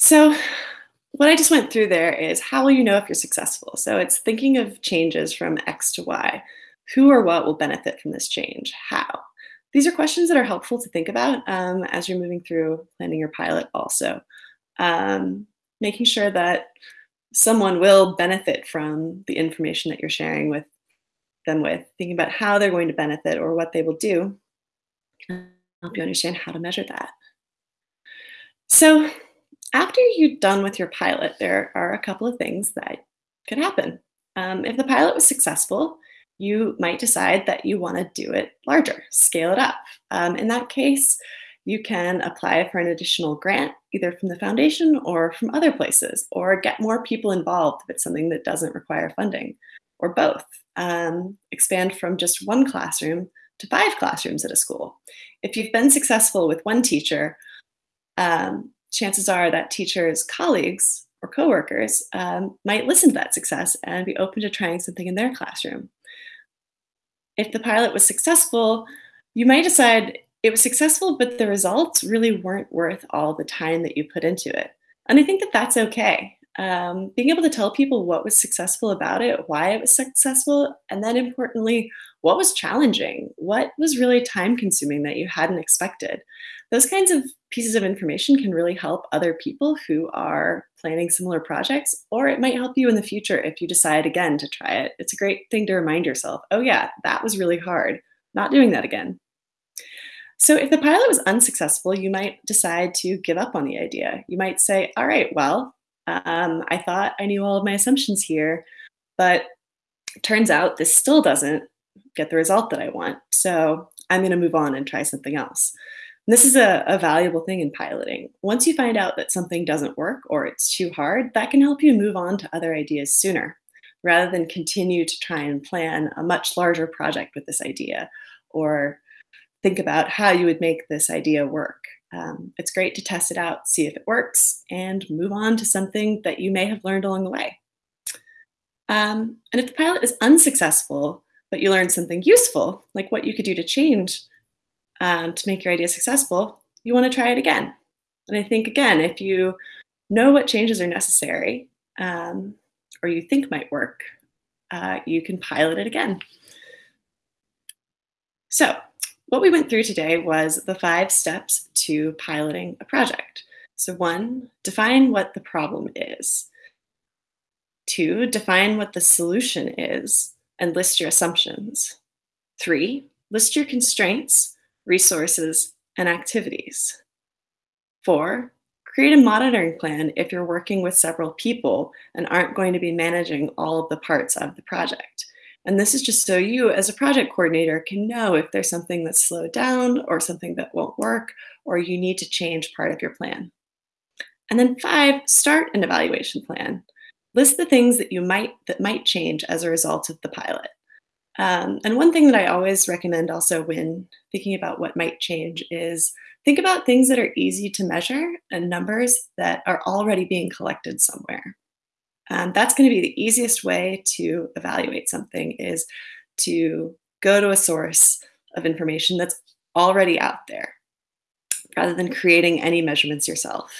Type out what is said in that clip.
So, what I just went through there is how will you know if you're successful? So, it's thinking of changes from X to Y. Who or what will benefit from this change? How? These are questions that are helpful to think about um, as you're moving through planning your pilot, also. Um, making sure that someone will benefit from the information that you're sharing with them with, thinking about how they're going to benefit or what they will do, help you understand how to measure that. So, after you're done with your pilot, there are a couple of things that could happen. Um, if the pilot was successful, you might decide that you want to do it larger, scale it up. Um, in that case, you can apply for an additional grant, either from the foundation or from other places, or get more people involved if it's something that doesn't require funding, or both. Um, expand from just one classroom to five classrooms at a school. If you've been successful with one teacher, um, chances are that teachers' colleagues or coworkers um, might listen to that success and be open to trying something in their classroom. If the pilot was successful, you might decide it was successful, but the results really weren't worth all the time that you put into it. And I think that that's okay. Um, being able to tell people what was successful about it, why it was successful, and then importantly, what was challenging, what was really time consuming that you hadn't expected. Those kinds of pieces of information can really help other people who are planning similar projects, or it might help you in the future if you decide again to try it. It's a great thing to remind yourself oh, yeah, that was really hard. Not doing that again. So, if the pilot was unsuccessful, you might decide to give up on the idea. You might say, All right, well, um, I thought I knew all of my assumptions here, but turns out this still doesn't get the result that I want. So, I'm going to move on and try something else. And this is a, a, valuable thing in piloting. Once you find out that something doesn't work or it's too hard, that can help you move on to other ideas sooner rather than continue to try and plan a much larger project with this idea or think about how you would make this idea work. Um, it's great to test it out, see if it works, and move on to something that you may have learned along the way. Um, and if the pilot is unsuccessful, but you learn something useful, like what you could do to change um, to make your idea successful, you want to try it again. And I think, again, if you know what changes are necessary um, or you think might work, uh, you can pilot it again. So, what we went through today was the five steps to piloting a project. So, one, define what the problem is. Two, define what the solution is and list your assumptions. Three, list your constraints resources, and activities. Four, create a monitoring plan if you're working with several people and aren't going to be managing all of the parts of the project. And this is just so you, as a project coordinator, can know if there's something that's slowed down or something that won't work, or you need to change part of your plan. And then five, start an evaluation plan. List the things that you might that might change as a result of the pilot. Um, and one thing that I always recommend also when thinking about what might change is think about things that are easy to measure and numbers that are already being collected somewhere. Um, that's going to be the easiest way to evaluate something is to go to a source of information that's already out there rather than creating any measurements yourself.